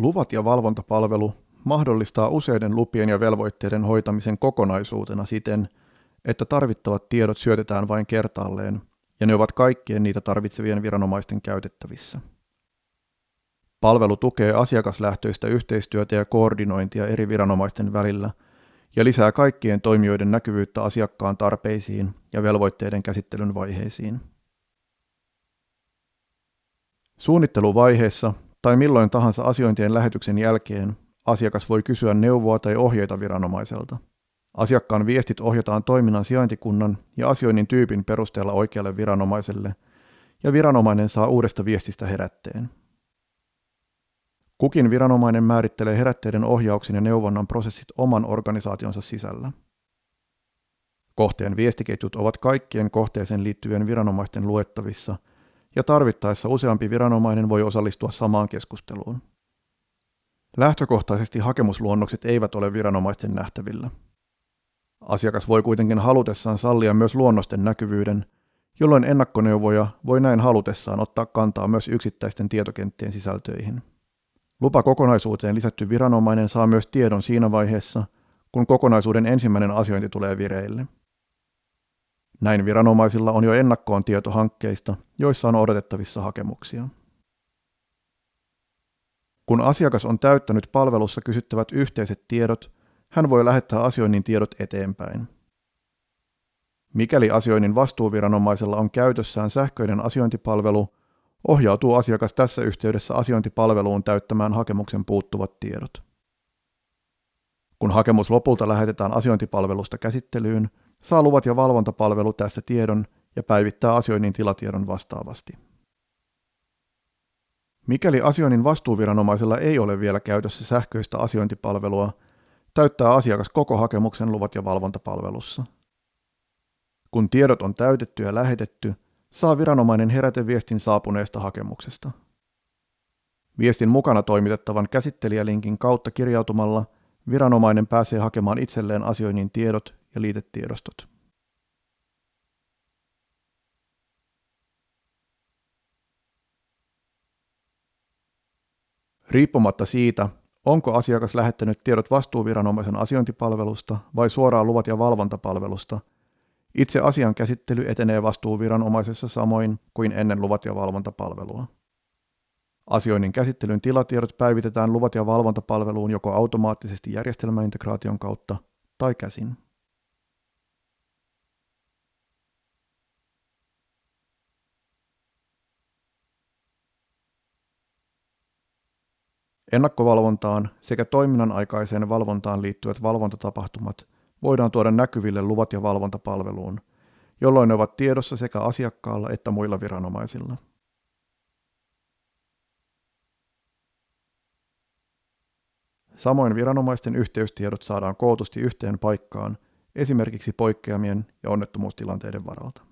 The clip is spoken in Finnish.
Luvat ja valvontapalvelu mahdollistaa useiden lupien ja velvoitteiden hoitamisen kokonaisuutena siten, että tarvittavat tiedot syötetään vain kertaalleen, ja ne ovat kaikkien niitä tarvitsevien viranomaisten käytettävissä. Palvelu tukee asiakaslähtöistä yhteistyötä ja koordinointia eri viranomaisten välillä ja lisää kaikkien toimijoiden näkyvyyttä asiakkaan tarpeisiin ja velvoitteiden käsittelyn vaiheisiin. Suunnitteluvaiheessa tai milloin tahansa asiointien lähetyksen jälkeen asiakas voi kysyä neuvoa tai ohjeita viranomaiselta. Asiakkaan viestit ohjataan toiminnan sijaintikunnan ja asioinnin tyypin perusteella oikealle viranomaiselle, ja viranomainen saa uudesta viestistä herätteen. Kukin viranomainen määrittelee herätteiden ohjauksen ja neuvonnan prosessit oman organisaationsa sisällä. Kohteen viestiketjut ovat kaikkien kohteeseen liittyvien viranomaisten luettavissa – ja tarvittaessa useampi viranomainen voi osallistua samaan keskusteluun. Lähtökohtaisesti hakemusluonnokset eivät ole viranomaisten nähtävillä. Asiakas voi kuitenkin halutessaan sallia myös luonnosten näkyvyyden, jolloin ennakkoneuvoja voi näin halutessaan ottaa kantaa myös yksittäisten tietokenttien sisältöihin. Lupa kokonaisuuteen lisätty viranomainen saa myös tiedon siinä vaiheessa, kun kokonaisuuden ensimmäinen asiointi tulee vireille. Näin viranomaisilla on jo ennakkoon tieto hankkeista, joissa on odotettavissa hakemuksia. Kun asiakas on täyttänyt palvelussa kysyttävät yhteiset tiedot, hän voi lähettää asioinnin tiedot eteenpäin. Mikäli asioinnin vastuuviranomaisella on käytössään sähköinen asiointipalvelu, ohjautuu asiakas tässä yhteydessä asiointipalveluun täyttämään hakemuksen puuttuvat tiedot. Kun hakemus lopulta lähetetään asiointipalvelusta käsittelyyn, saa luvat ja valvontapalvelu tästä tiedon ja päivittää asioinnin tilatiedon vastaavasti. Mikäli asioinnin vastuuviranomaisella ei ole vielä käytössä sähköistä asiointipalvelua, täyttää asiakas koko hakemuksen luvat ja valvontapalvelussa. Kun tiedot on täytetty ja lähetetty, saa viranomainen heräteviestin saapuneesta hakemuksesta. Viestin mukana toimitettavan käsittelijälinkin kautta kirjautumalla viranomainen pääsee hakemaan itselleen asioinnin tiedot ja liitetiedostot. Riippumatta siitä, onko asiakas lähettänyt tiedot vastuuviranomaisen asiointipalvelusta vai suoraan luvat- ja valvontapalvelusta, itse asian käsittely etenee vastuuviranomaisessa samoin kuin ennen luvat- ja valvontapalvelua. Asioinnin käsittelyn tilatiedot päivitetään luvat- ja valvontapalveluun joko automaattisesti järjestelmäintegraation kautta tai käsin. Ennakkovalvontaan sekä toiminnan aikaiseen valvontaan liittyvät valvontatapahtumat voidaan tuoda näkyville luvat ja valvontapalveluun, jolloin ne ovat tiedossa sekä asiakkaalla että muilla viranomaisilla. Samoin viranomaisten yhteystiedot saadaan kootusti yhteen paikkaan, esimerkiksi poikkeamien ja onnettomuustilanteiden varalta.